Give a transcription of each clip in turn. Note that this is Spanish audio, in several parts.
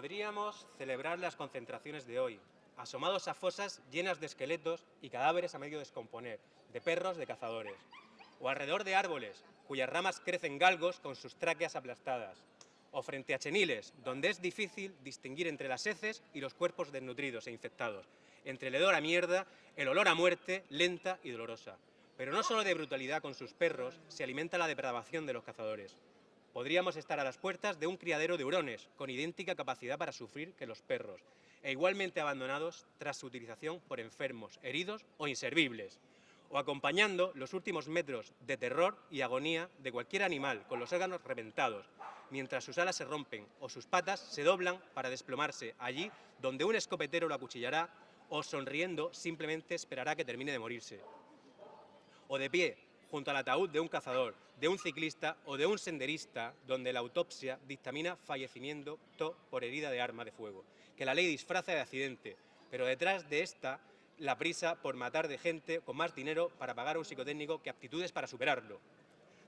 Podríamos celebrar las concentraciones de hoy, asomados a fosas llenas de esqueletos y cadáveres a medio descomponer, de perros de cazadores, o alrededor de árboles, cuyas ramas crecen galgos con sus tráqueas aplastadas, o frente a cheniles, donde es difícil distinguir entre las heces y los cuerpos desnutridos e infectados, entre el hedor a mierda, el olor a muerte, lenta y dolorosa. Pero no solo de brutalidad con sus perros se alimenta la depravación de los cazadores. Podríamos estar a las puertas de un criadero de hurones, con idéntica capacidad para sufrir que los perros, e igualmente abandonados tras su utilización por enfermos, heridos o inservibles, o acompañando los últimos metros de terror y agonía de cualquier animal con los órganos reventados, mientras sus alas se rompen o sus patas se doblan para desplomarse allí donde un escopetero lo acuchillará o sonriendo simplemente esperará que termine de morirse. O de pie, junto al ataúd de un cazador, de un ciclista o de un senderista, donde la autopsia dictamina fallecimiento por herida de arma de fuego, que la ley disfraza de accidente, pero detrás de esta la prisa por matar de gente con más dinero para pagar a un psicotécnico que aptitudes para superarlo.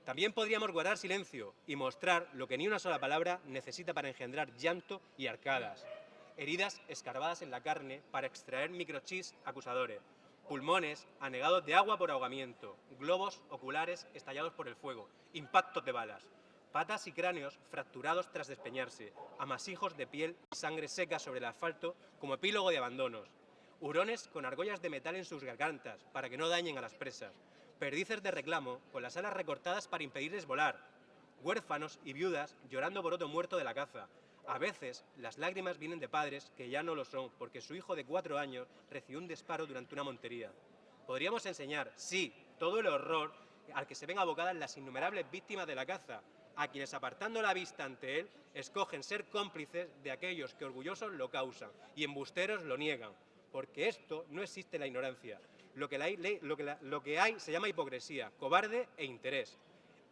También podríamos guardar silencio y mostrar lo que ni una sola palabra necesita para engendrar llanto y arcadas. Heridas escarbadas en la carne para extraer microchips acusadores, pulmones anegados de agua por ahogamiento, globos oculares estallados por el fuego, impactos de balas, patas y cráneos fracturados tras despeñarse, amasijos de piel y sangre seca sobre el asfalto como epílogo de abandonos, hurones con argollas de metal en sus gargantas para que no dañen a las presas, perdices de reclamo con las alas recortadas para impedirles volar, huérfanos y viudas llorando por otro muerto de la caza, a veces, las lágrimas vienen de padres que ya no lo son, porque su hijo de cuatro años recibió un disparo durante una montería. Podríamos enseñar, sí, todo el horror al que se ven abocadas las innumerables víctimas de la caza, a quienes apartando la vista ante él, escogen ser cómplices de aquellos que orgullosos lo causan y embusteros lo niegan, porque esto no existe la ignorancia. Lo que hay se llama hipocresía, cobarde e interés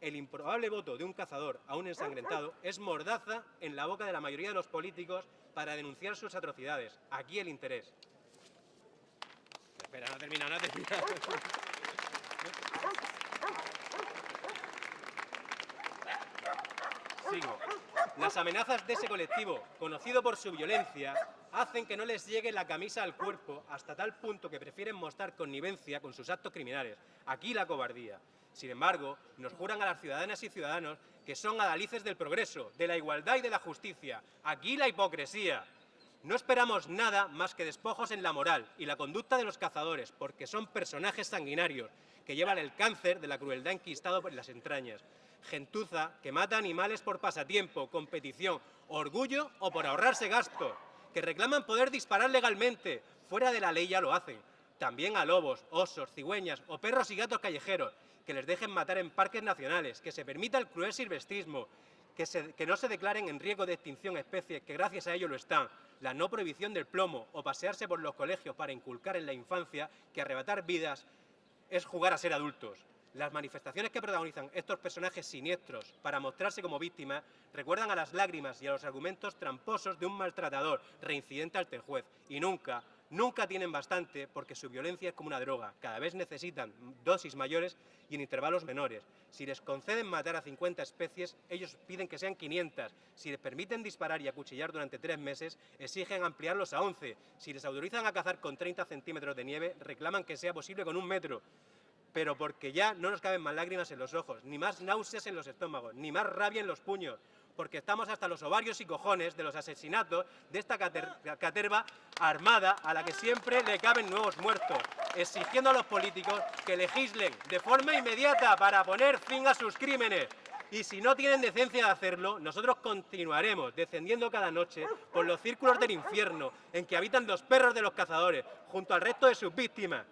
el improbable voto de un cazador a un ensangrentado es mordaza en la boca de la mayoría de los políticos para denunciar sus atrocidades. Aquí el interés. Espera, no termina, no termina. Sigo. Las amenazas de ese colectivo, conocido por su violencia, hacen que no les llegue la camisa al cuerpo hasta tal punto que prefieren mostrar connivencia con sus actos criminales. Aquí la cobardía. Sin embargo, nos juran a las ciudadanas y ciudadanos que son adalices del progreso, de la igualdad y de la justicia. Aquí la hipocresía. No esperamos nada más que despojos en la moral y la conducta de los cazadores, porque son personajes sanguinarios que llevan el cáncer de la crueldad enquistado por las entrañas. Gentuza que mata animales por pasatiempo, competición, orgullo o por ahorrarse gasto, que reclaman poder disparar legalmente, fuera de la ley ya lo hacen. También a lobos, osos, cigüeñas o perros y gatos callejeros, que les dejen matar en parques nacionales, que se permita el cruel silvestrismo, que, no se declaren en riesgo de extinción especies que gracias a ello lo están, la no prohibición del plomo o pasearse por los colegios para inculcar en la infancia que arrebatar vidas es jugar a ser adultos. Las manifestaciones que protagonizan estos personajes siniestros para mostrarse como víctimas recuerdan a las lágrimas y a los argumentos tramposos de un maltratador reincidente el juez y nunca, nunca tienen bastante porque su violencia es como una droga. Cada vez necesitan dosis mayores y en intervalos menores. Si les conceden matar a 50 especies, ellos piden que sean 500. Si les permiten disparar y acuchillar durante tres meses, exigen ampliarlos a 11. Si les autorizan a cazar con 30 centímetros de nieve, reclaman que sea posible con un metro pero porque ya no nos caben más lágrimas en los ojos, ni más náuseas en los estómagos, ni más rabia en los puños, porque estamos hasta los ovarios y cojones de los asesinatos de esta caterva armada a la que siempre le caben nuevos muertos, exigiendo a los políticos que legislen de forma inmediata para poner fin a sus crímenes. Y si no tienen decencia de hacerlo, nosotros continuaremos descendiendo cada noche por los círculos del infierno en que habitan los perros de los cazadores, junto al resto de sus víctimas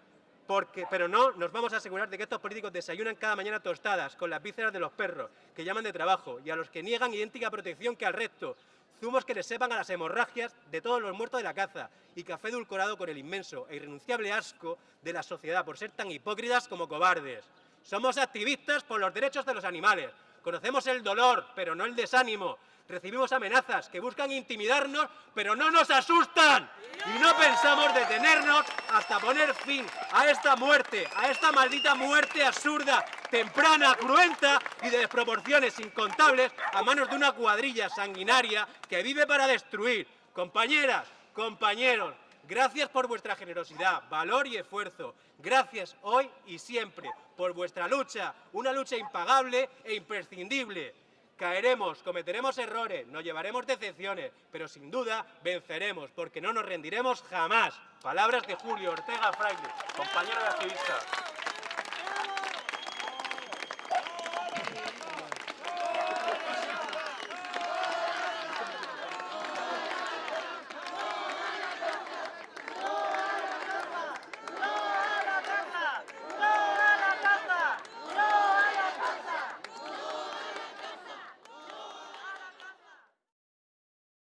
pero no nos vamos a asegurar de que estos políticos desayunan cada mañana tostadas con las vísceras de los perros, que llaman de trabajo, y a los que niegan idéntica protección que al resto, zumos que les sepan a las hemorragias de todos los muertos de la caza, y café edulcorado con el inmenso e irrenunciable asco de la sociedad por ser tan hipócritas como cobardes. Somos activistas por los derechos de los animales, conocemos el dolor, pero no el desánimo, recibimos amenazas que buscan intimidarnos, pero no nos asustan. Y no pensamos detenernos hasta poner fin a esta muerte, a esta maldita muerte absurda, temprana, cruenta y de desproporciones incontables a manos de una cuadrilla sanguinaria que vive para destruir, Compañeras, compañeros, gracias por vuestra generosidad, valor y esfuerzo. Gracias hoy y siempre por vuestra lucha, una lucha impagable e imprescindible. Caeremos, cometeremos errores, nos llevaremos decepciones, pero sin duda venceremos, porque no nos rendiremos jamás. Palabras de Julio Ortega Fraile, compañero de activista.